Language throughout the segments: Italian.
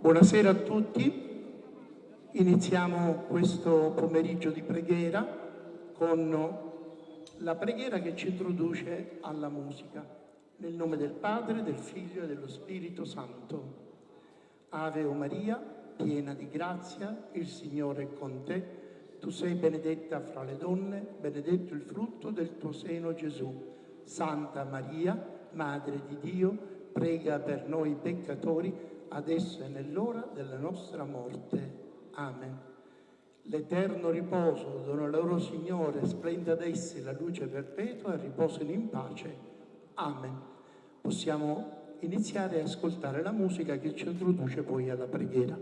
Buonasera a tutti. Iniziamo questo pomeriggio di preghiera con la preghiera che ci introduce alla musica. Nel nome del Padre, del Figlio e dello Spirito Santo. Ave o Maria, piena di grazia, il Signore è con te. Tu sei benedetta fra le donne, benedetto il frutto del tuo seno Gesù. Santa Maria, Madre di Dio, prega per noi peccatori, adesso e nell'ora della nostra morte. Amen. L'eterno riposo dono loro Signore, splenda ad essi la luce perpetua e riposino in pace. Amen. Possiamo iniziare a ascoltare la musica che ci introduce poi alla preghiera.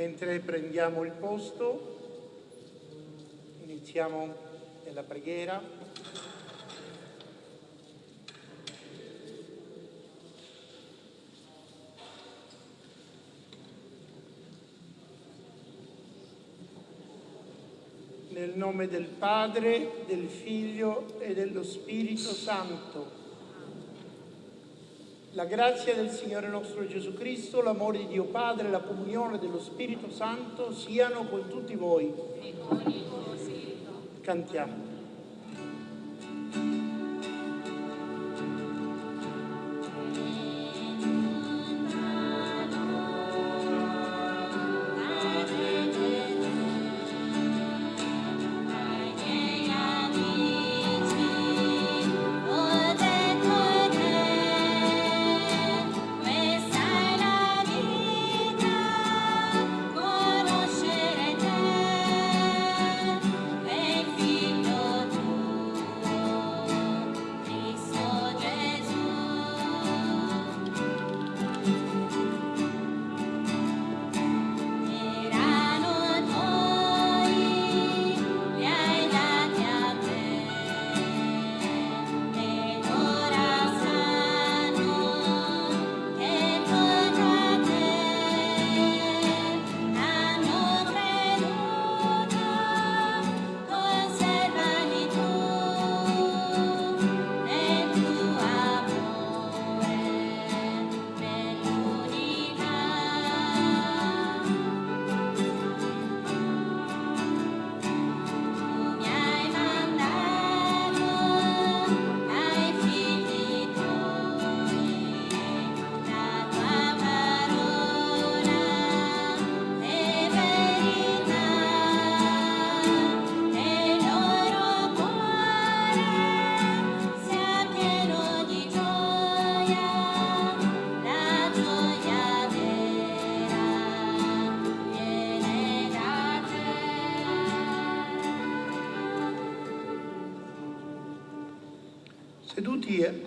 Mentre prendiamo il posto, iniziamo nella preghiera. Nel nome del Padre, del Figlio e dello Spirito Santo. La grazia del Signore nostro Gesù Cristo, l'amore di Dio Padre la comunione dello Spirito Santo siano con tutti voi. Cantiamo.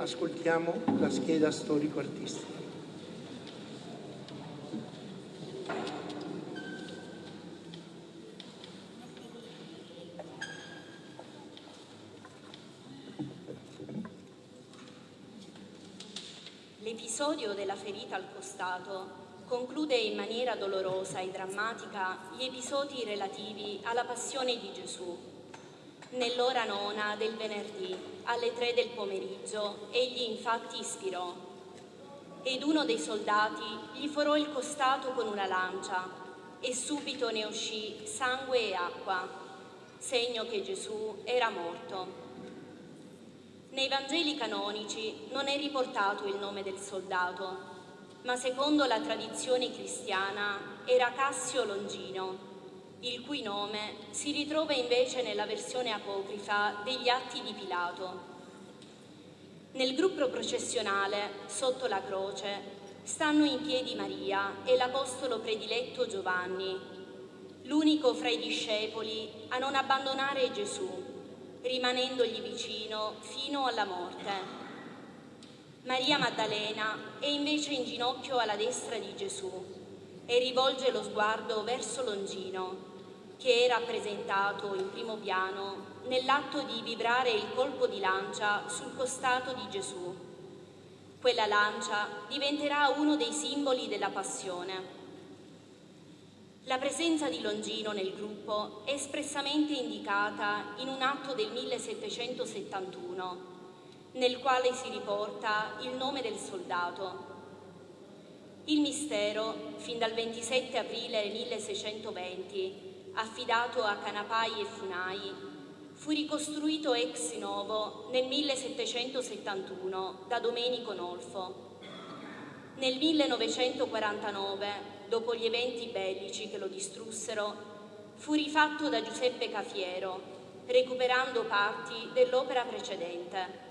Ascoltiamo la scheda storico-artistica. L'episodio della ferita al costato conclude in maniera dolorosa e drammatica gli episodi relativi alla passione di Gesù. Nell'ora nona del venerdì, alle tre del pomeriggio, egli infatti ispirò ed uno dei soldati gli forò il costato con una lancia e subito ne uscì sangue e acqua, segno che Gesù era morto. Nei Vangeli canonici non è riportato il nome del soldato, ma secondo la tradizione cristiana era Cassio Longino, il cui nome si ritrova invece nella versione apocrifa degli Atti di Pilato. Nel gruppo processionale, sotto la croce, stanno in piedi Maria e l'apostolo prediletto Giovanni, l'unico fra i discepoli a non abbandonare Gesù, rimanendogli vicino fino alla morte. Maria Maddalena è invece in ginocchio alla destra di Gesù e rivolge lo sguardo verso Longino, che è rappresentato in primo piano nell'atto di vibrare il colpo di lancia sul costato di Gesù. Quella lancia diventerà uno dei simboli della passione. La presenza di Longino nel gruppo è espressamente indicata in un atto del 1771 nel quale si riporta il nome del soldato. Il mistero, fin dal 27 aprile 1620, affidato a Canapai e Funai, fu ricostruito ex novo nel 1771 da Domenico Nolfo. Nel 1949, dopo gli eventi bellici che lo distrussero, fu rifatto da Giuseppe Cafiero, recuperando parti dell'opera precedente.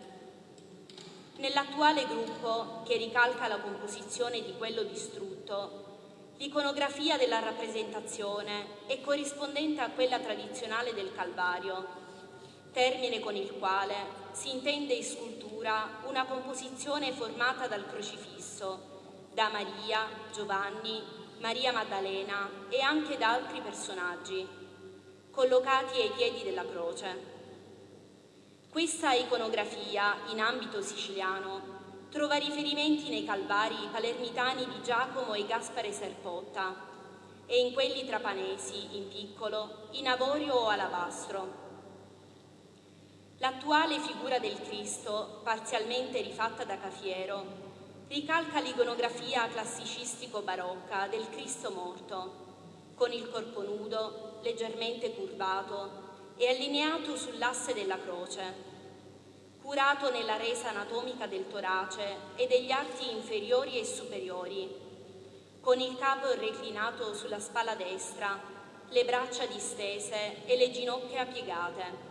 Nell'attuale gruppo, che ricalca la composizione di quello distrutto, l'iconografia della rappresentazione è corrispondente a quella tradizionale del Calvario, termine con il quale si intende in scultura una composizione formata dal crocifisso, da Maria, Giovanni, Maria Maddalena e anche da altri personaggi, collocati ai piedi della croce. Questa iconografia in ambito siciliano trova riferimenti nei calvari palermitani di Giacomo e Gaspare Serpotta e in quelli trapanesi, in piccolo, in avorio o alabastro. L'attuale figura del Cristo, parzialmente rifatta da Cafiero, ricalca l'iconografia classicistico-barocca del Cristo morto, con il corpo nudo, leggermente curvato, e allineato sull'asse della croce, curato nella resa anatomica del torace e degli arti inferiori e superiori, con il capo reclinato sulla spalla destra, le braccia distese e le ginocchia piegate.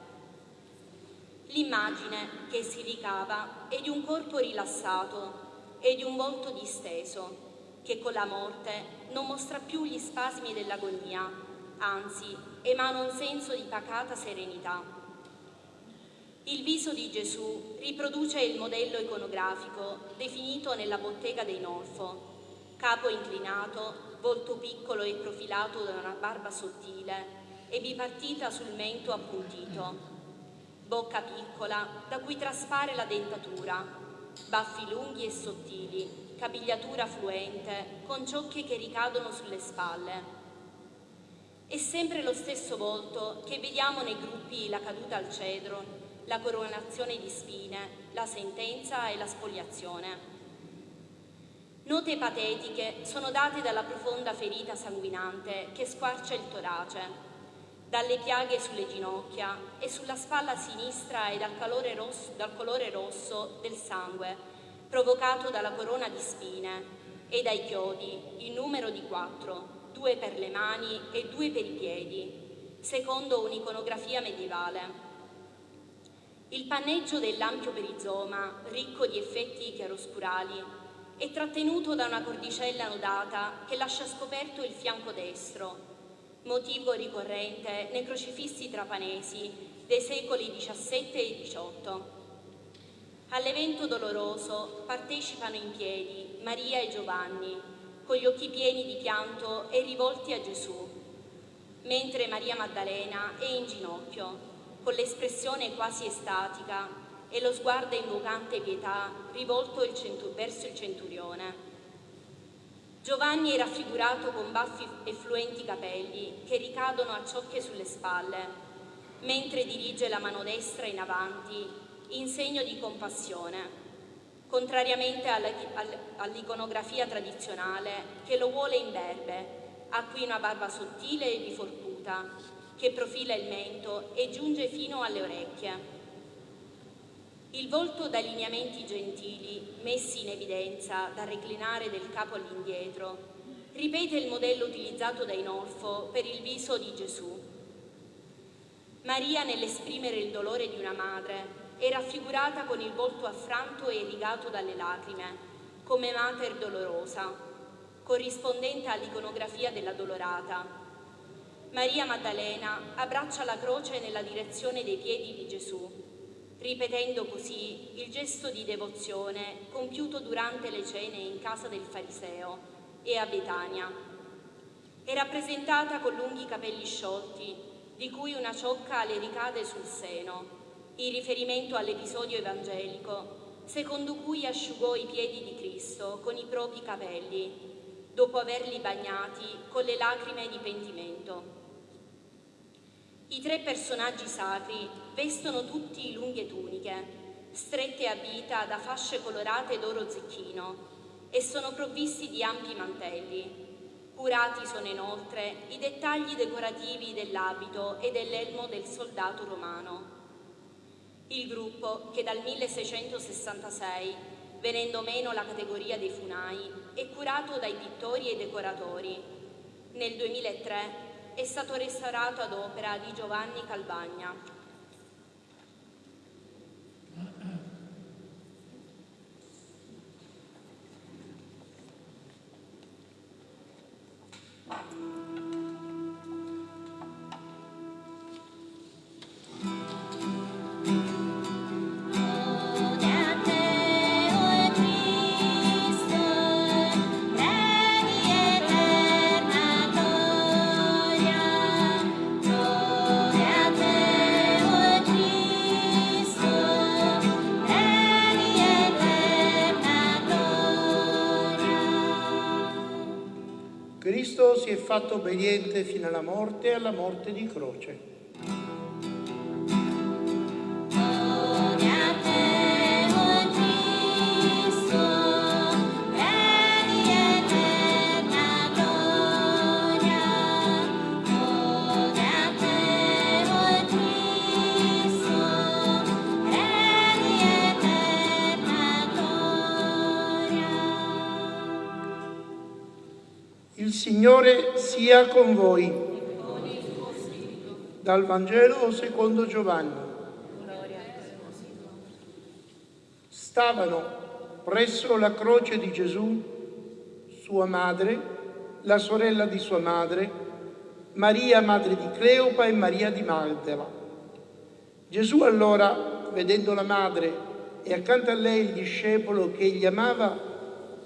L'immagine che si ricava è di un corpo rilassato e di un volto disteso, che con la morte non mostra più gli spasmi dell'agonia, anzi emana un senso di pacata serenità. Il viso di Gesù riproduce il modello iconografico definito nella bottega dei Nolfo, capo inclinato, volto piccolo e profilato da una barba sottile e bipartita sul mento appuntito, bocca piccola da cui traspare la dentatura, baffi lunghi e sottili, capigliatura fluente con ciocche che ricadono sulle spalle, è sempre lo stesso volto che vediamo nei gruppi La caduta al cedro, la coronazione di spine, la sentenza e la spoliazione. Note patetiche sono date dalla profonda ferita sanguinante che squarcia il torace, dalle piaghe sulle ginocchia e sulla spalla sinistra e dal, rosso, dal colore rosso del sangue provocato dalla corona di spine e dai chiodi, in numero di quattro, due per le mani e due per i piedi, secondo un'iconografia medievale. Il panneggio dell'ampio perizoma, ricco di effetti chiaroscurali, è trattenuto da una cordicella nodata che lascia scoperto il fianco destro, motivo ricorrente nei crocifissi trapanesi dei secoli XVII e XVIII. All'evento doloroso partecipano in piedi Maria e Giovanni, con gli occhi pieni di pianto e rivolti a Gesù, mentre Maria Maddalena è in ginocchio, con l'espressione quasi estatica e lo sguardo invocante pietà rivolto il verso il centurione. Giovanni è raffigurato con baffi e fluenti capelli che ricadono a ciocche sulle spalle, mentre dirige la mano destra in avanti in segno di compassione, contrariamente all'iconografia tradizionale che lo vuole imberbe, ha qui una barba sottile e riforcuta, che profila il mento e giunge fino alle orecchie. Il volto dai lineamenti gentili, messi in evidenza dal reclinare del capo all'indietro, ripete il modello utilizzato dai Norfo per il viso di Gesù. Maria, nell'esprimere il dolore di una madre, è raffigurata con il volto affranto e irrigato dalle lacrime, come mater dolorosa, corrispondente all'iconografia della dolorata. Maria Maddalena abbraccia la croce nella direzione dei piedi di Gesù, ripetendo così il gesto di devozione compiuto durante le cene in casa del fariseo e a Betania. È rappresentata con lunghi capelli sciolti, di cui una ciocca le ricade sul seno, in riferimento all'episodio evangelico, secondo cui asciugò i piedi di Cristo con i propri capelli, dopo averli bagnati con le lacrime di pentimento. I tre personaggi sacri vestono tutti lunghe tuniche, strette a vita da fasce colorate d'oro zecchino e sono provvisti di ampi mantelli. Curati sono inoltre i dettagli decorativi dell'abito e dell'elmo del soldato romano. Il gruppo, che dal 1666, venendo meno la categoria dei funai, è curato dai pittori e decoratori. Nel 2003 è stato restaurato ad opera di Giovanni Calvagna. si fatto obbediente fino alla morte e alla morte di croce. Sia con voi. Dal Vangelo secondo Giovanni. Stavano presso la croce di Gesù sua madre, la sorella di sua madre, Maria madre di Cleopa e Maria di Magdala. Gesù allora, vedendo la madre e accanto a lei il discepolo che egli amava,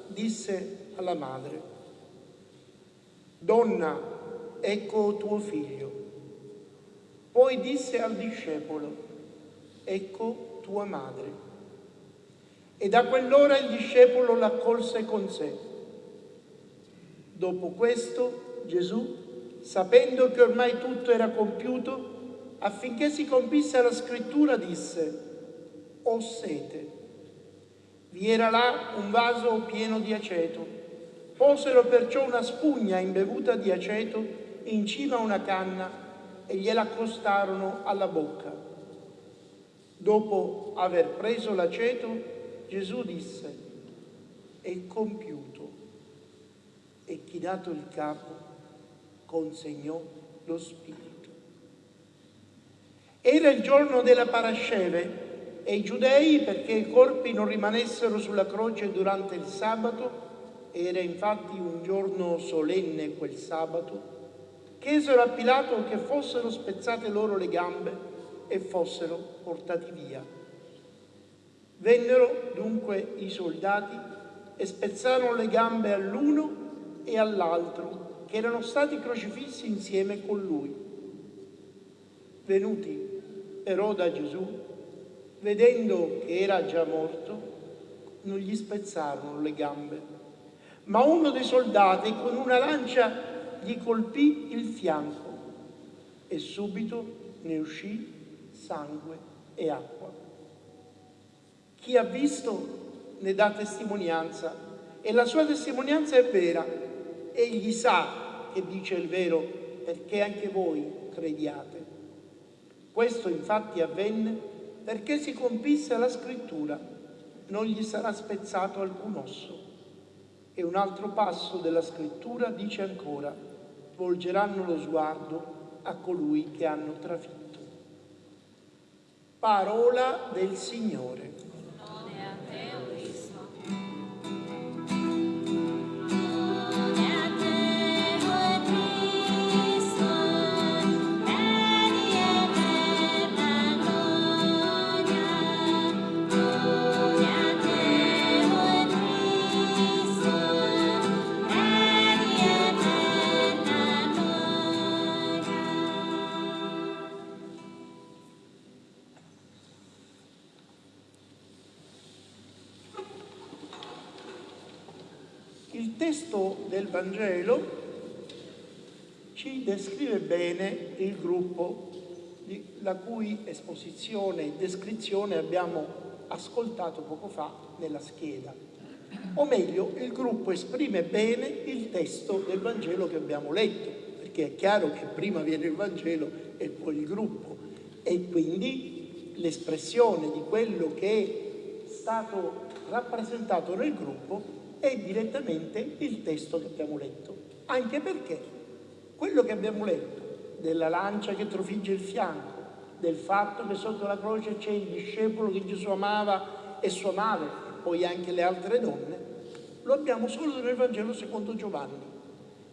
disse alla madre, Donna, ecco tuo figlio. Poi disse al discepolo, ecco tua madre. E da quell'ora il discepolo l'accolse con sé. Dopo questo Gesù, sapendo che ormai tutto era compiuto, affinché si compisse la scrittura, disse, ho sete. Vi era là un vaso pieno di aceto Posero perciò una spugna imbevuta di aceto in cima a una canna e gliela accostarono alla bocca. Dopo aver preso l'aceto, Gesù disse, è compiuto. E chinato il capo, consegnò lo spirito. Era il giorno della parasceve e i giudei, perché i corpi non rimanessero sulla croce durante il sabato, era infatti un giorno solenne quel sabato, chiesero a Pilato che fossero spezzate loro le gambe e fossero portati via. Vennero dunque i soldati e spezzarono le gambe all'uno e all'altro, che erano stati crocifissi insieme con lui. Venuti però da Gesù, vedendo che era già morto, non gli spezzarono le gambe, ma uno dei soldati con una lancia gli colpì il fianco e subito ne uscì sangue e acqua. Chi ha visto ne dà testimonianza e la sua testimonianza è vera. Egli sa che dice il vero perché anche voi crediate. Questo infatti avvenne perché si compisse la scrittura, non gli sarà spezzato alcun osso. E un altro passo della scrittura dice ancora, volgeranno lo sguardo a colui che hanno trafitto. Parola del Signore. Vangelo ci descrive bene il gruppo la cui esposizione e descrizione abbiamo ascoltato poco fa nella scheda. O meglio, il gruppo esprime bene il testo del Vangelo che abbiamo letto, perché è chiaro che prima viene il Vangelo e poi il gruppo. E quindi l'espressione di quello che è stato rappresentato nel gruppo è direttamente il testo che abbiamo letto. Anche perché quello che abbiamo letto della lancia che trofigge il fianco, del fatto che sotto la croce c'è il discepolo che Gesù amava e sua madre, e poi anche le altre donne, lo abbiamo solo nel Vangelo secondo Giovanni,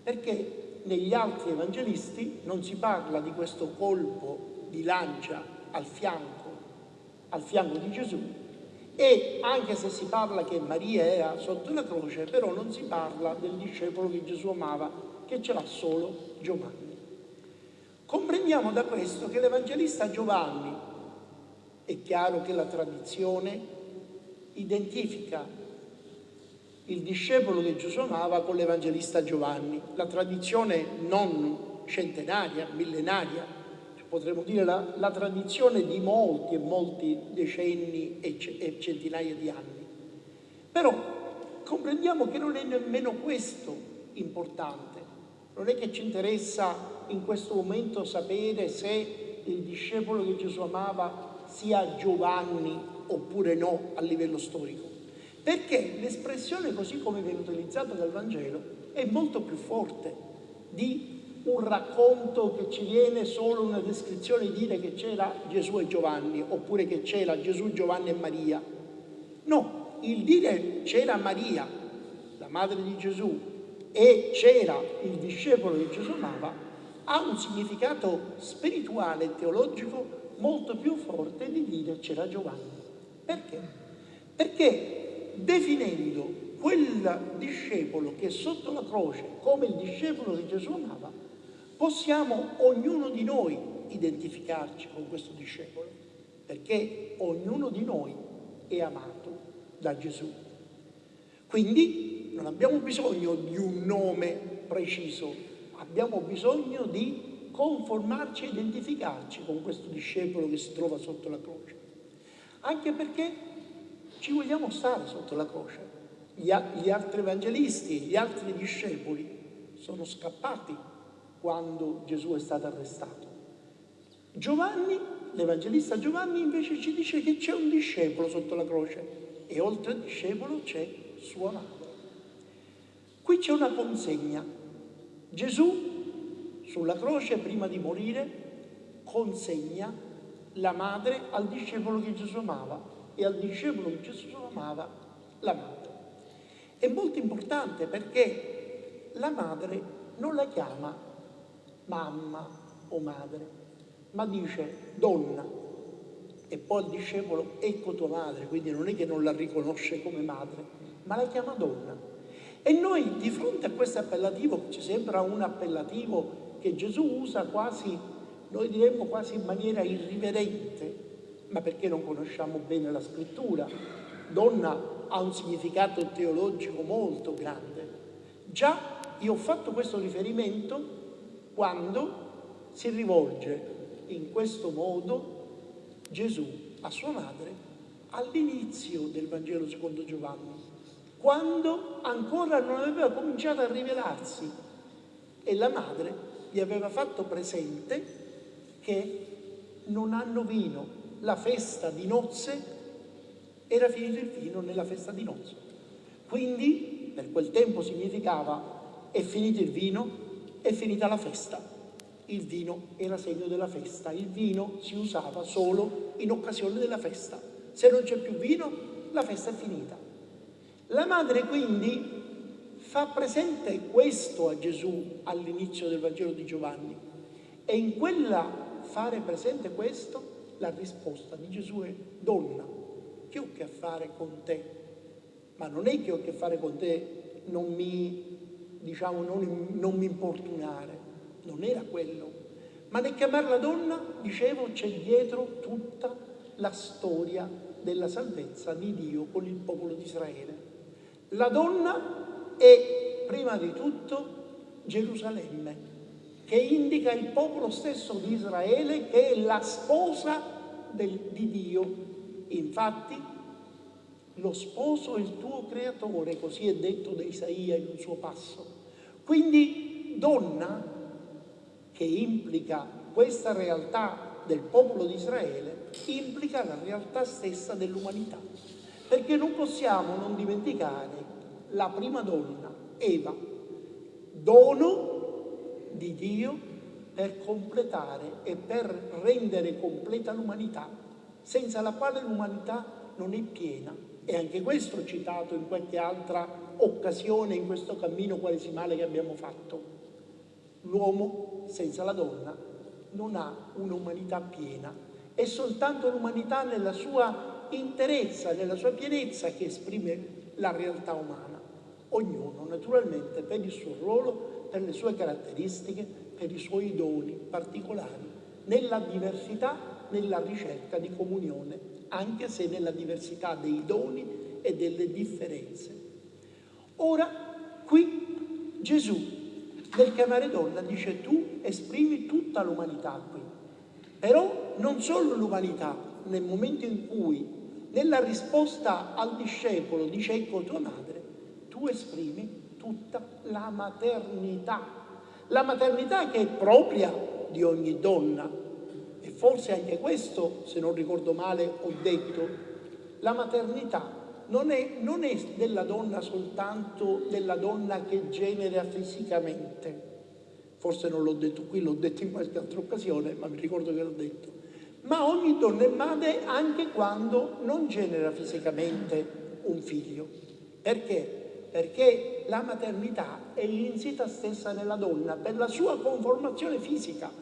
perché negli altri evangelisti non si parla di questo colpo di lancia al fianco, al fianco di Gesù, e anche se si parla che Maria era sotto la croce, però non si parla del discepolo che Gesù amava, che ce l'ha solo Giovanni. Comprendiamo da questo che l'Evangelista Giovanni, è chiaro che la tradizione identifica il discepolo che Gesù amava con l'Evangelista Giovanni, la tradizione non centenaria, millenaria, potremmo dire la, la, tradizione di molti e molti decenni e, e centinaia di anni. Però comprendiamo che non è nemmeno questo importante. Non è che ci interessa in questo momento sapere se il discepolo che Gesù amava sia Giovanni oppure no a livello storico. Perché l'espressione così come viene utilizzata dal Vangelo è molto più forte di un racconto che ci viene solo una descrizione di dire che c'era Gesù e Giovanni, oppure che c'era Gesù, Giovanni e Maria. No, il dire c'era Maria, la madre di Gesù, e c'era il discepolo che Gesù amava, ha un significato spirituale e teologico molto più forte di dire c'era Giovanni. Perché? Perché definendo quel discepolo che è sotto la croce come il discepolo che Gesù amava, possiamo ognuno di noi identificarci con questo discepolo, perché ognuno di noi è amato da Gesù. Quindi non abbiamo bisogno di un nome preciso, abbiamo bisogno di conformarci e identificarci con questo discepolo che si trova sotto la croce. Anche perché ci vogliamo stare sotto la croce. Gli, altri evangelisti, gli altri discepoli sono scappati quando Gesù è stato arrestato. Giovanni, l'Evangelista Giovanni invece ci dice che c'è un discepolo sotto la croce e oltre al discepolo c'è sua madre. Qui c'è una consegna. Gesù sulla croce prima di morire consegna la madre al discepolo che Gesù amava e al discepolo che Gesù amava la madre. È molto importante perché la madre non la chiama mamma o madre, ma dice donna. e poi il discepolo ecco tua madre, quindi non è che non la riconosce come madre, ma la chiama donna. E noi di fronte a questo appellativo, ci sembra un appellativo che Gesù usa quasi, noi diremmo quasi in maniera irriverente, ma perché non conosciamo bene la scrittura. Donna ha un significato teologico molto grande. Già io ho fatto questo riferimento quando si rivolge in questo modo Gesù a sua madre all'inizio del Vangelo secondo Giovanni, quando ancora non aveva cominciato a rivelarsi e la madre gli aveva fatto presente che non hanno vino, la festa di nozze era finito il vino nella festa di nozze. Quindi per quel tempo significava è finito il vino, è finita la festa. Il vino era segno della festa, il vino si usava solo in occasione della festa. Se non c'è più vino, la festa è finita. La madre quindi fa presente questo a Gesù all'inizio del Vangelo di Giovanni e in quella fare presente questo la risposta di Gesù è donna, che ho che fare con te? Ma non è che ho che fare con te, non mi, diciamo, non, non mi importunare, non era quello. Ma nel chiamarla donna, dicevo, c'è dietro tutta la storia della salvezza di Dio con il popolo di Israele. La donna è prima di tutto Gerusalemme, che indica il popolo stesso di Israele che è la sposa del, di Dio. Infatti, lo sposo è il tuo creatore, così è detto da Isaia in un suo passo. Quindi, donna, che implica questa realtà del popolo di Israele, implica la realtà stessa dell'umanità. Perché non possiamo non dimenticare la prima donna, Eva, dono di Dio per completare e per rendere completa l'umanità, senza la quale l'umanità non è piena. E anche questo citato in qualche altra occasione in questo cammino quaresimale che abbiamo fatto. L'uomo senza la donna non ha un'umanità piena, è soltanto l'umanità nella sua interezza, nella sua pienezza che esprime la realtà umana. Ognuno naturalmente per il suo ruolo per le sue caratteristiche, per i suoi doni particolari, nella diversità, nella ricerca di comunione, anche se nella diversità dei doni e delle differenze. Ora, qui Gesù, nel chiamare donna, dice tu esprimi tutta l'umanità qui, però non solo l'umanità, nel momento in cui nella risposta al discepolo dice ecco tua madre, tu esprimi tutta la maternità. La maternità che è propria di ogni donna. Forse anche questo, se non ricordo male, ho detto, la maternità non è, non è della donna soltanto della donna che genera fisicamente. Forse non l'ho detto qui, l'ho detto in qualche altra occasione, ma mi ricordo che l'ho detto. Ma ogni donna è madre anche quando non genera fisicamente un figlio. Perché? perché la maternità è l'insita stessa nella donna per la sua conformazione fisica,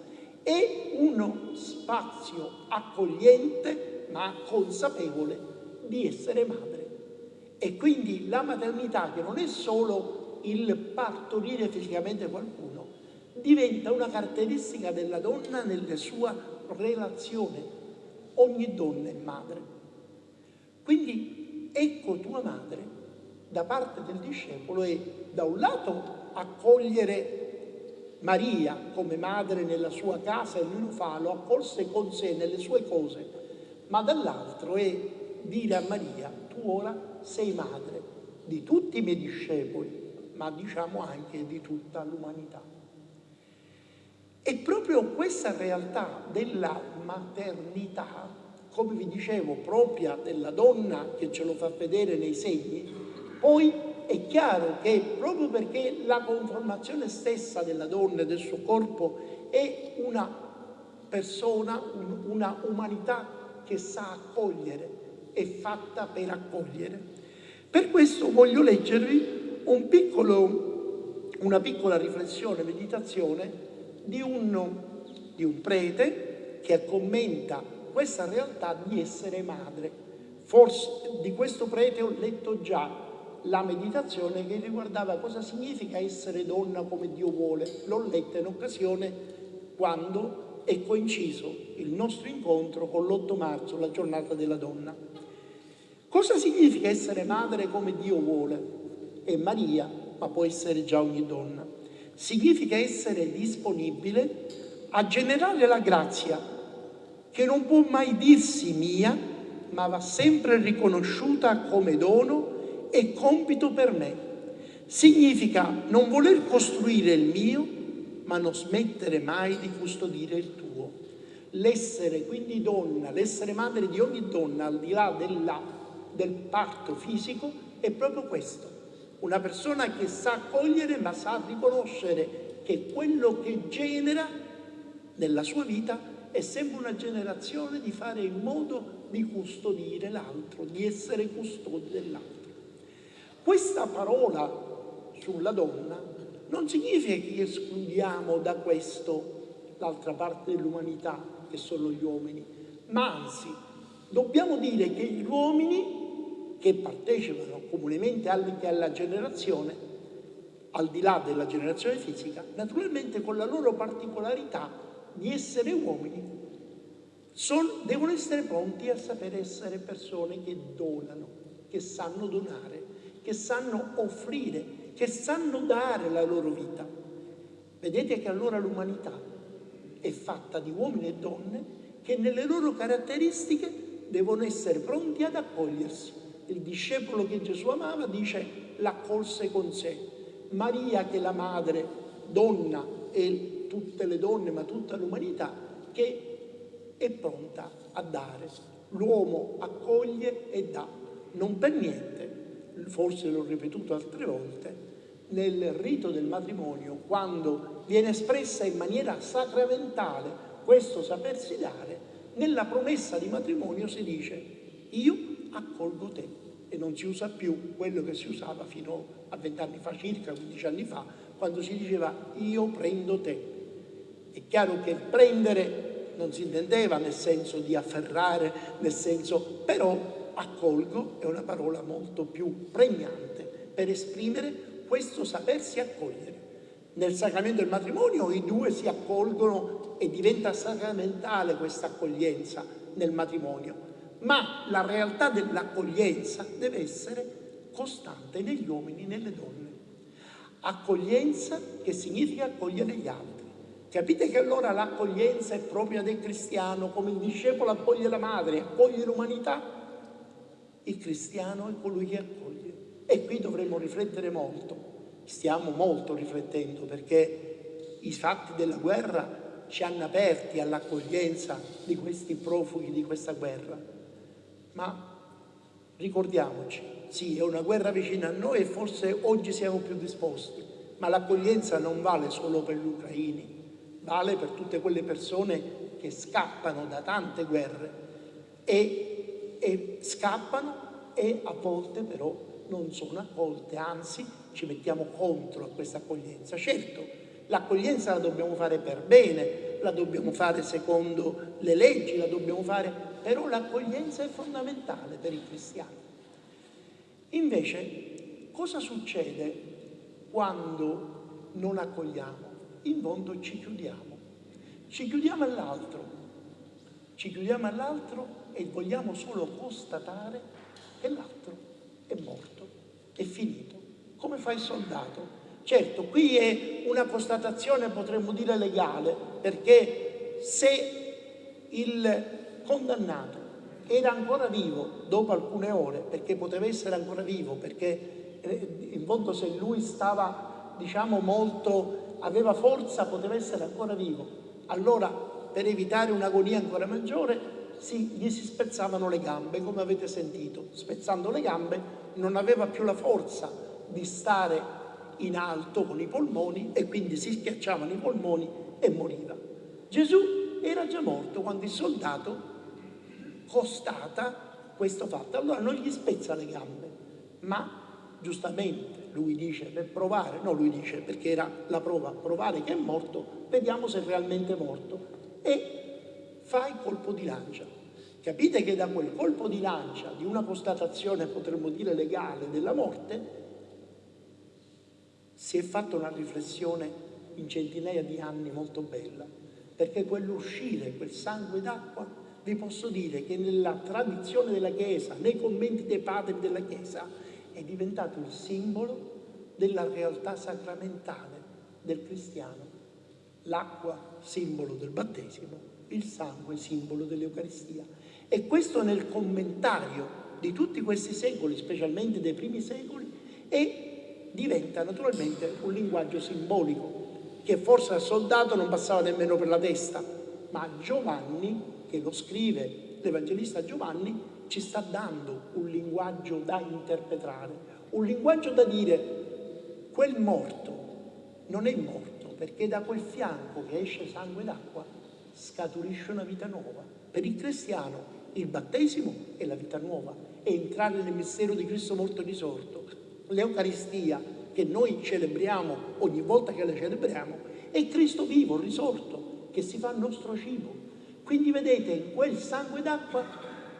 è uno spazio accogliente ma consapevole di essere madre. E quindi la maternità, che non è solo il partorire fisicamente qualcuno, diventa una caratteristica della donna nella sua relazione. Ogni donna è madre. Quindi ecco tua madre da parte del discepolo è da un lato accogliere Maria come madre nella sua casa e lui lo fa, lo accolse con sé nelle sue cose, ma dall'altro è dire a Maria, tu ora sei madre di tutti i miei discepoli, ma diciamo anche di tutta l'umanità. E proprio questa realtà della maternità, come vi dicevo, propria della donna che ce lo fa vedere nei segni, poi è chiaro che proprio perché la conformazione stessa della donna e del suo corpo è una persona, una umanità che sa accogliere, è fatta per accogliere. Per questo voglio leggervi un piccolo, una piccola riflessione, meditazione di un, di un prete che commenta questa realtà di essere madre. Forse di questo prete ho letto già la meditazione che riguardava cosa significa essere donna come Dio vuole. L'ho letta in occasione quando è coinciso il nostro incontro con l'8 marzo, la giornata della donna. Cosa significa essere madre come Dio vuole? È Maria, ma può essere già ogni donna. Significa essere disponibile a generare la grazia che non può mai dirsi mia, ma va sempre riconosciuta come dono e compito per me. Significa non voler costruire il mio, ma non smettere mai di custodire il tuo. L'essere quindi donna, l'essere madre di ogni donna, al di là della, del parto fisico, è proprio questo. Una persona che sa accogliere ma sa riconoscere che quello che genera nella sua vita è sempre una generazione di fare in modo di custodire l'altro, di essere custodi dell'altro. Questa parola sulla donna non significa che escludiamo da questo l'altra parte dell'umanità, che sono gli uomini, ma anzi dobbiamo dire che gli uomini che partecipano comunemente anche alla generazione, al di là della generazione fisica, naturalmente con la loro particolarità di essere uomini, sono, devono essere pronti a sapere essere persone che donano, che sanno donare, che sanno offrire, che sanno dare la loro vita. Vedete che allora l'umanità è fatta di uomini e donne che nelle loro caratteristiche devono essere pronti ad accogliersi. Il discepolo che Gesù amava dice l'accolse con sé. Maria che è la madre, donna e tutte le donne, ma tutta l'umanità, che è pronta a dare. L'uomo accoglie e dà. Non per niente, forse l'ho ripetuto altre volte, nel rito del matrimonio, quando viene espressa in maniera sacramentale questo sapersi dare, nella promessa di matrimonio si dice io accolgo te e non si usa più quello che si usava fino a vent'anni fa, circa 15 anni fa, quando si diceva io prendo te. È chiaro che prendere non si intendeva nel senso di afferrare, nel senso, però accolgo è una parola molto più pregnante per esprimere questo sapersi accogliere. Nel sacramento del matrimonio i due si accolgono e diventa sacramentale questa accoglienza nel matrimonio, ma la realtà dell'accoglienza deve essere costante negli uomini e nelle donne. Accoglienza che significa accogliere gli altri. Capite che allora l'accoglienza è propria del cristiano, come il discepolo accoglie la madre, accoglie l'umanità? Il cristiano è colui che accoglie. E qui dovremmo riflettere molto. Stiamo molto riflettendo perché i fatti della guerra ci hanno aperti all'accoglienza di questi profughi di questa guerra. Ma ricordiamoci, sì, è una guerra vicina a noi e forse oggi siamo più disposti, ma l'accoglienza non vale solo per gli ucraini, vale per tutte quelle persone che scappano da tante guerre e, e scappano e a volte però non sono accolte, anzi ci mettiamo contro a questa accoglienza. Certo, l'accoglienza la dobbiamo fare per bene, la dobbiamo fare secondo le leggi, la dobbiamo fare, però l'accoglienza è fondamentale per i cristiani. Invece, cosa succede quando non accogliamo? in fondo ci chiudiamo. Ci chiudiamo all'altro, ci chiudiamo all'altro e vogliamo solo constatare che l'altro è morto, è finito, come fa il soldato. Certo, qui è una constatazione, potremmo dire, legale, perché se il condannato era ancora vivo dopo alcune ore, perché poteva essere ancora vivo, perché eh, in fondo se lui stava, diciamo, molto aveva forza, poteva essere ancora vivo. Allora, per evitare un'agonia ancora maggiore, si, gli si spezzavano le gambe, come avete sentito. Spezzando le gambe non aveva più la forza di stare in alto con i polmoni e quindi si schiacciavano i polmoni e moriva. Gesù era già morto quando il soldato costata questo fatto. Allora non gli spezza le gambe, ma giustamente lui dice per provare, no lui dice perché era la prova, provare che è morto, vediamo se è realmente morto e fa il colpo di lancia. Capite che da quel colpo di lancia, di una constatazione potremmo dire legale della morte, si è fatta una riflessione in centinaia di anni molto bella, perché quell'uscire, quel sangue d'acqua, vi posso dire che nella tradizione della Chiesa, nei commenti dei padri della Chiesa, è diventato il simbolo della realtà sacramentale del cristiano. L'acqua, simbolo del battesimo, il sangue, simbolo dell'Eucaristia. E questo nel commentario di tutti questi secoli, specialmente dei primi secoli, e diventa naturalmente un linguaggio simbolico che forse al soldato non passava nemmeno per la testa, ma Giovanni, che lo scrive, l'Evangelista Giovanni, ci sta dando un linguaggio da interpretare, un linguaggio da dire quel morto non è morto perché da quel fianco che esce sangue d'acqua scaturisce una vita nuova. Per il cristiano il battesimo è la vita nuova, è entrare nel mistero di Cristo morto e risorto. L'Eucaristia che noi celebriamo ogni volta che la celebriamo è Cristo vivo, risorto, che si fa nostro cibo. Quindi vedete, in quel sangue d'acqua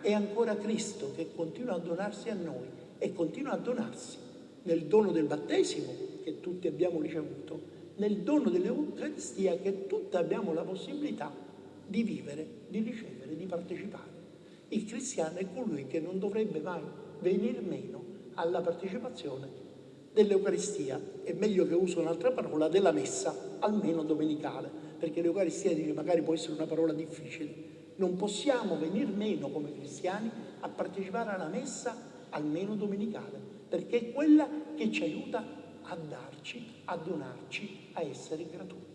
è ancora Cristo che continua a donarsi a noi e continua a donarsi nel dono del battesimo che tutti abbiamo ricevuto, nel dono dell'Eucaristia che tutti abbiamo la possibilità di vivere, di ricevere, di partecipare. Il cristiano è colui che non dovrebbe mai venire meno alla partecipazione dell'Eucaristia, è meglio che uso un'altra parola, della messa, almeno domenicale, perché l'Eucaristia dice magari può essere una parola difficile. Non possiamo venire meno come cristiani a partecipare alla messa almeno domenicale, perché è quella che ci aiuta a darci, a donarci, a essere gratuiti.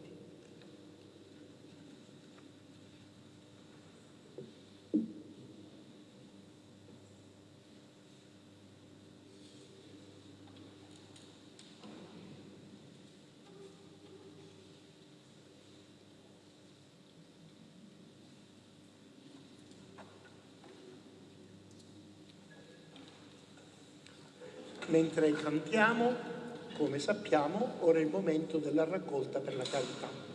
mentre cantiamo, come sappiamo, ora è il momento della raccolta per la carità.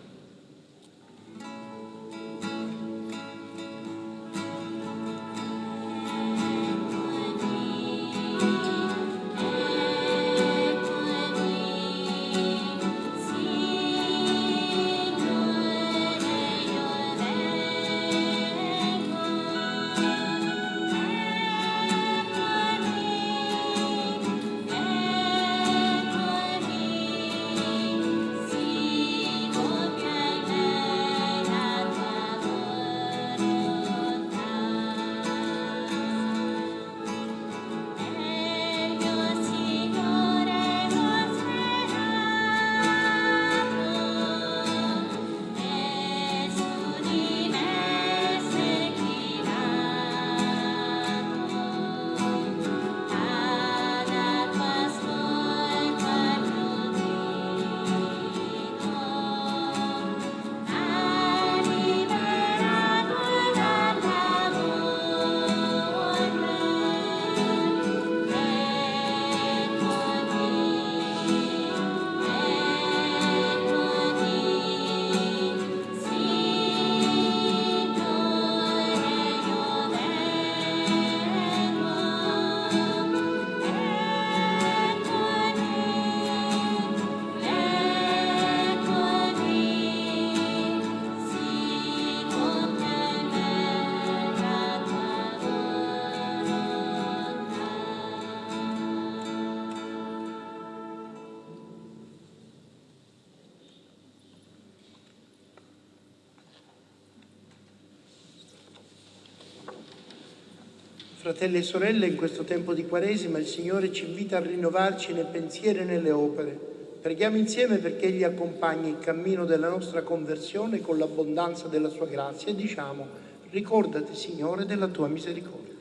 Fratelli e sorelle, in questo tempo di Quaresima il Signore ci invita a rinnovarci nel pensiero e nelle opere. Preghiamo insieme perché Egli accompagni il cammino della nostra conversione con l'abbondanza della Sua grazia e diciamo, ricordati Signore della Tua misericordia.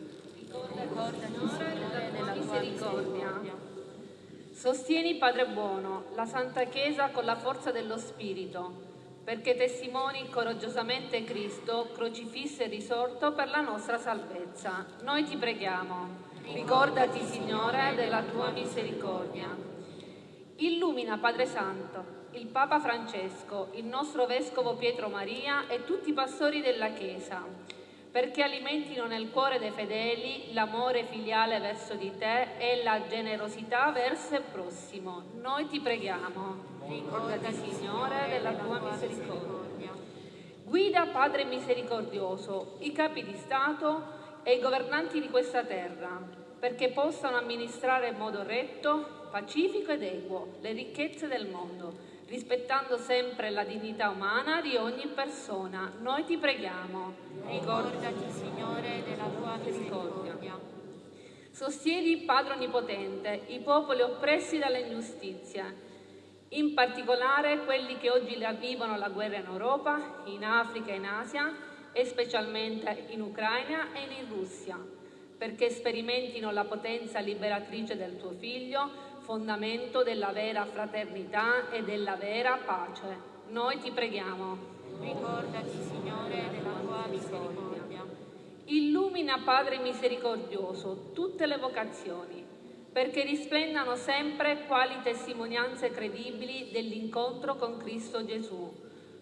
Ricordati Signore della Tua misericordia. Sostieni Padre buono la Santa Chiesa con la forza dello Spirito perché testimoni coraggiosamente Cristo, crocifisso e risorto per la nostra salvezza. Noi ti preghiamo. Ricordati, Signore, della tua misericordia. Illumina, Padre Santo, il Papa Francesco, il nostro Vescovo Pietro Maria e tutti i pastori della Chiesa, perché alimentino nel cuore dei fedeli l'amore filiale verso di te e la generosità verso il prossimo. Noi ti preghiamo. Ricordati, Signore, della tua misericordia. Guida, Padre misericordioso, i capi di Stato e i governanti di questa terra, perché possano amministrare in modo retto, pacifico ed equo le ricchezze del mondo rispettando sempre la dignità umana di ogni persona. Noi ti preghiamo. Ricordati, Signore, della tua misericordia. Sostieni, Padre Onnipotente, i popoli oppressi dalle ingiustizie, in particolare quelli che oggi vivono la guerra in Europa, in Africa e in Asia, e specialmente in Ucraina e in Russia, perché sperimentino la potenza liberatrice del tuo Figlio, fondamento della vera fraternità e della vera pace. Noi ti preghiamo. Ricordati, Signore, della tua misericordia. Illumina, Padre misericordioso, tutte le vocazioni, perché risplendano sempre quali testimonianze credibili dell'incontro con Cristo Gesù,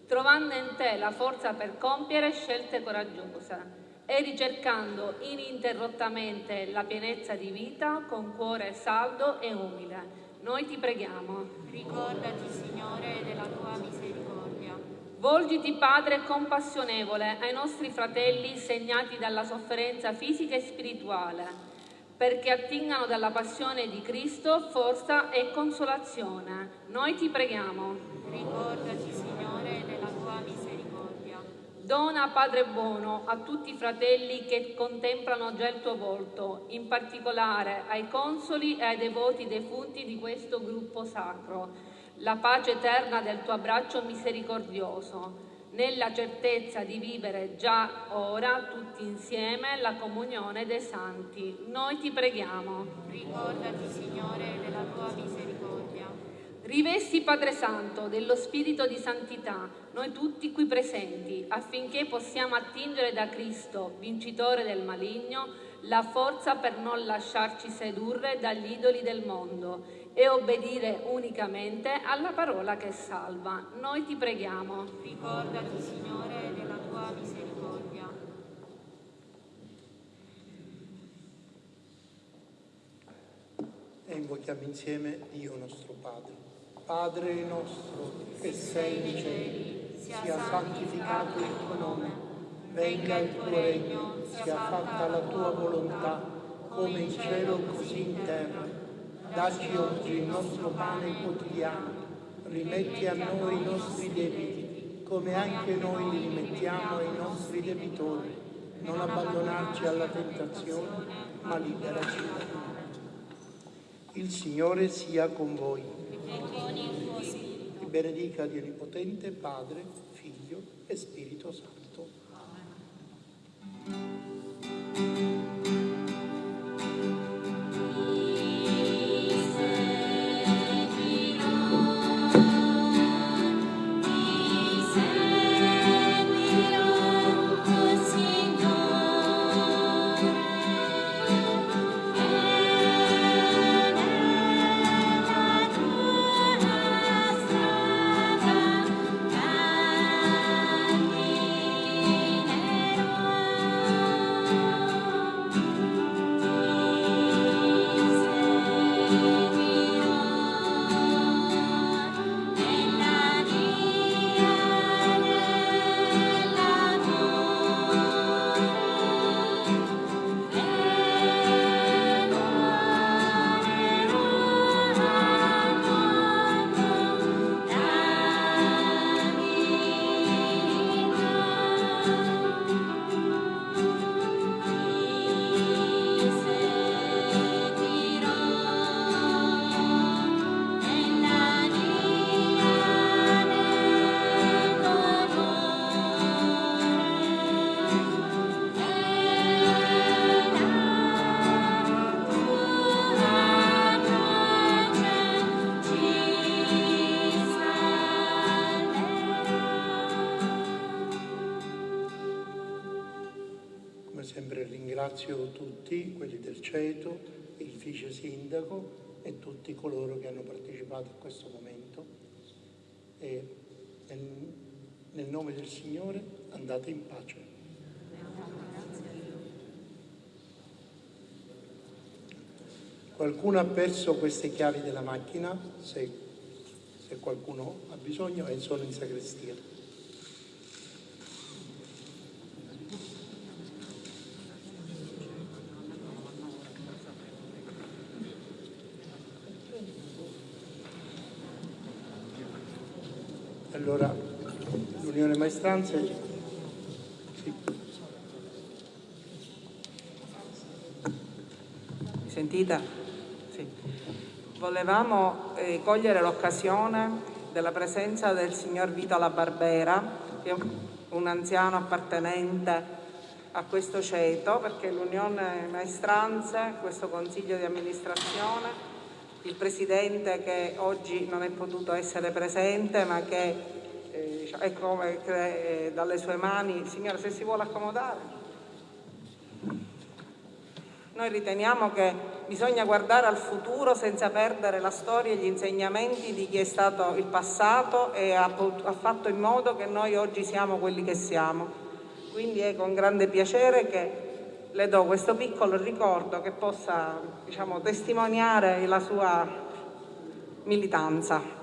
trovando in te la forza per compiere scelte coraggiose e ricercando ininterrottamente la pienezza di vita con cuore saldo e umile. Noi ti preghiamo. Ricordati, Signore, della tua misericordia. Volgiti, Padre compassionevole, ai nostri fratelli segnati dalla sofferenza fisica e spirituale, perché attingano dalla passione di Cristo forza e consolazione. Noi ti preghiamo. Ricordati, Signore, della tua misericordia. Dona, Padre buono, a tutti i fratelli che contemplano già il tuo volto, in particolare ai consoli e ai devoti defunti di questo gruppo sacro, la pace eterna del tuo abbraccio misericordioso, nella certezza di vivere già ora tutti insieme la comunione dei santi. Noi ti preghiamo. Ricordati, Signore, della tua misericordia Rivesti, Padre Santo, dello Spirito di Santità, noi tutti qui presenti, affinché possiamo attingere da Cristo, vincitore del maligno, la forza per non lasciarci sedurre dagli idoli del mondo e obbedire unicamente alla parola che salva. Noi ti preghiamo. Ricordati, Signore, della tua misericordia. E invochiamo insieme Dio nostro Padre. Padre nostro che sei nei cieli, sia santificato il tuo nome, venga il tuo regno, sia fatta la tua volontà, come in cielo così in terra. Dacci oggi il nostro pane quotidiano, rimetti a noi i nostri debiti, come anche noi li rimettiamo ai nostri debitori. Non abbandonarci alla tentazione, ma liberaci da Il Signore sia con voi e con il tuo spirito. Ti benedica Dio Onnipotente, Padre, Figlio e Spirito Santo. うん。vice sindaco e tutti coloro che hanno partecipato a questo momento. E nel, nel nome del Signore andate in pace. Qualcuno ha perso queste chiavi della macchina, se, se qualcuno ha bisogno, e sono in sagrestia. Allora, l'Unione Maestranze... Sì. Mi sentite? Sì. Volevamo eh, cogliere l'occasione della presenza del signor Vito La Barbera, che è un anziano appartenente a questo ceto, perché l'Unione Maestranze, questo Consiglio di amministrazione, il Presidente che oggi non è potuto essere presente, ma che eh, è come che, eh, dalle sue mani, signora se si vuole accomodare. Noi riteniamo che bisogna guardare al futuro senza perdere la storia e gli insegnamenti di chi è stato il passato e ha, ha fatto in modo che noi oggi siamo quelli che siamo. Quindi è con grande piacere che le do questo piccolo ricordo che possa diciamo, testimoniare la sua militanza.